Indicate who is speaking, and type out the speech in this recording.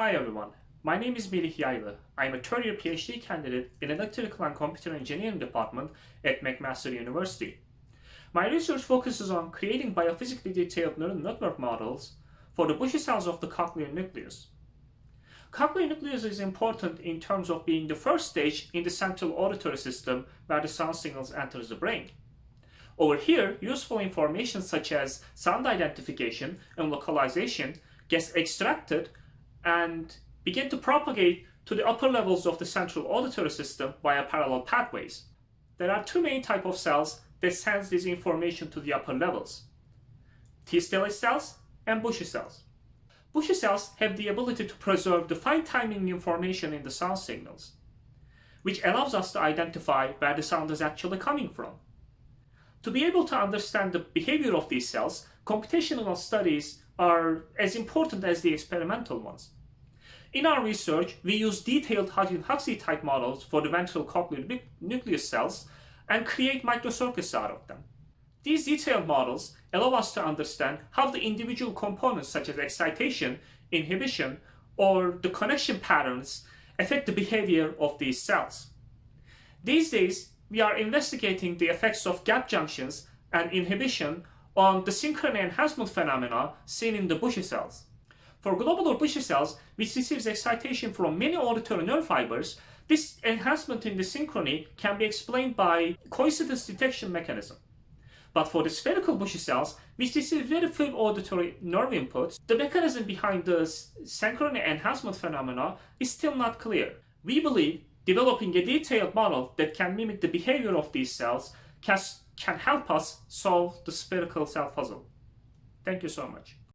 Speaker 1: Hi everyone, my name is Melih Yaylı. I am a third year PhD candidate in Electrical and Computer Engineering department at McMaster University. My research focuses on creating biophysically detailed neural network models for the Bushy cells of the cochlear nucleus. Cochlear nucleus is important in terms of being the first stage in the central auditory system where the sound signals enters the brain. Over here, useful information such as sound identification and localization gets extracted and begin to propagate to the upper levels of the central auditory system via parallel pathways. There are two main type of cells that sends this information to the upper levels. T-stellate cells and Bushy cells. Bushy cells have the ability to preserve the fine timing information in the sound signals, which allows us to identify where the sound is actually coming from. To be able to understand the behavior of these cells, computational studies are as important as the experimental ones. In our research, we use detailed Hodgkin-Huxley type models for the ventral cochlear nucleus cells and create microcircuits out of them. These detailed models allow us to understand how the individual components such as excitation, inhibition, or the connection patterns affect the behavior of these cells. These days, we are investigating the effects of gap junctions and inhibition on the synchrony enhancement phenomena seen in the Bushy cells. For globular Bushy cells, which receives excitation from many auditory nerve fibers, this enhancement in the synchrony can be explained by coincidence detection mechanism. But for the spherical Bushy cells, which receive very few auditory nerve inputs, the mechanism behind the synchrony enhancement phenomena is still not clear. We believe developing a detailed model that can mimic the behavior of these cells can, can help us solve the spherical cell puzzle. Thank you so much.